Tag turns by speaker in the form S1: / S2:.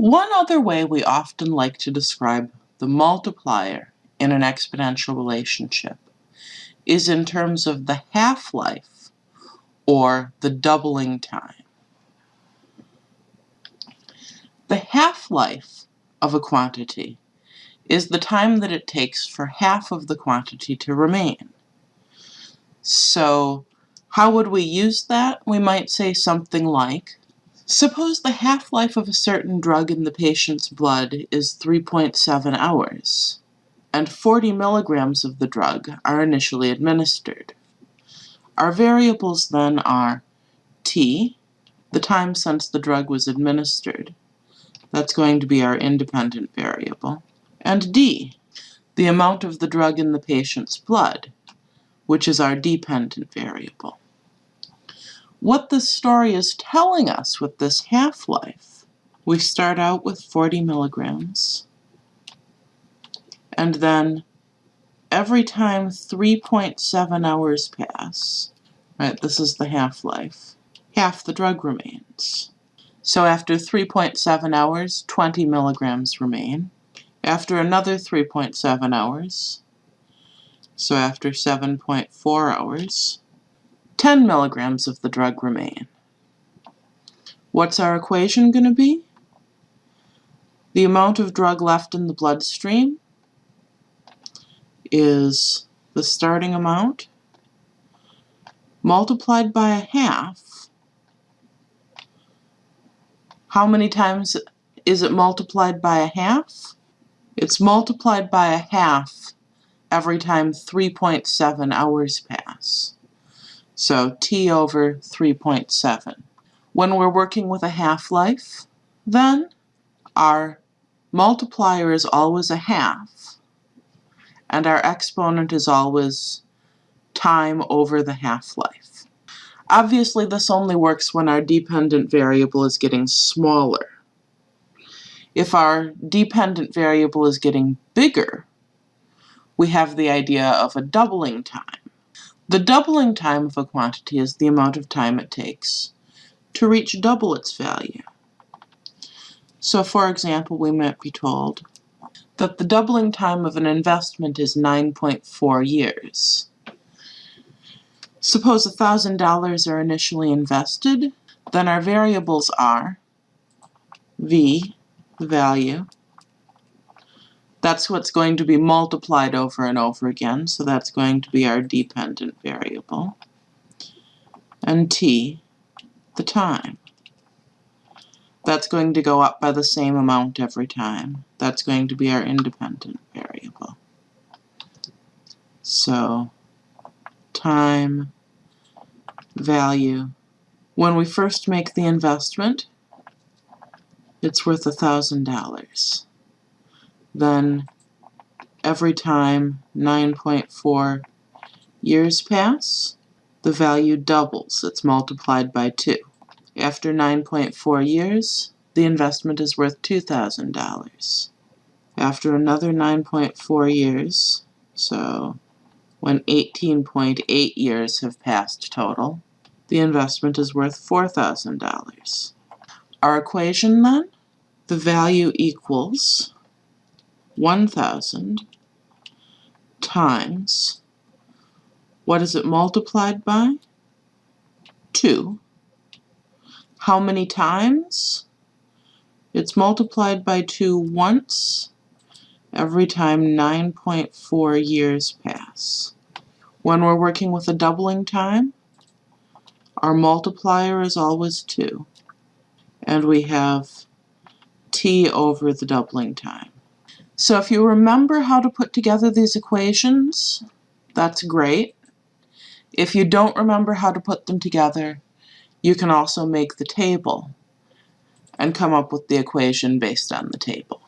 S1: One other way we often like to describe the multiplier in an exponential relationship is in terms of the half-life or the doubling time. The half-life of a quantity is the time that it takes for half of the quantity to remain. So how would we use that? We might say something like, suppose the half-life of a certain drug in the patient's blood is 3.7 hours, and 40 milligrams of the drug are initially administered. Our variables then are t, the time since the drug was administered, that's going to be our independent variable, and D, the amount of the drug in the patient's blood, which is our dependent variable. What this story is telling us with this half-life, we start out with 40 milligrams, and then every time 3.7 hours pass, right, this is the half-life, half the drug remains. So after 3.7 hours, 20 milligrams remain. After another 3.7 hours, so after 7.4 hours, 10 milligrams of the drug remain. What's our equation going to be? The amount of drug left in the bloodstream is the starting amount multiplied by a half. How many times is it multiplied by a half? It's multiplied by a half every time 3.7 hours pass. So t over 3.7. When we're working with a half-life, then our multiplier is always a half, and our exponent is always time over the half-life. Obviously, this only works when our dependent variable is getting smaller. If our dependent variable is getting bigger, we have the idea of a doubling time. The doubling time of a quantity is the amount of time it takes to reach double its value. So for example, we might be told that the doubling time of an investment is 9.4 years. Suppose $1,000 are initially invested, then our variables are V, the value, that's what's going to be multiplied over and over again, so that's going to be our dependent variable. And t, the time. That's going to go up by the same amount every time. That's going to be our independent variable. So, time, value. When we first make the investment, it's worth a $1,000 then every time 9.4 years pass, the value doubles. It's multiplied by 2. After 9.4 years, the investment is worth $2,000. After another 9.4 years, so when 18.8 years have passed total, the investment is worth $4,000. Our equation then, the value equals 1,000 times, what is it multiplied by? 2. How many times? It's multiplied by 2 once every time 9.4 years pass. When we're working with a doubling time, our multiplier is always 2. And we have t over the doubling time. So if you remember how to put together these equations, that's great. If you don't remember how to put them together, you can also make the table and come up with the equation based on the table.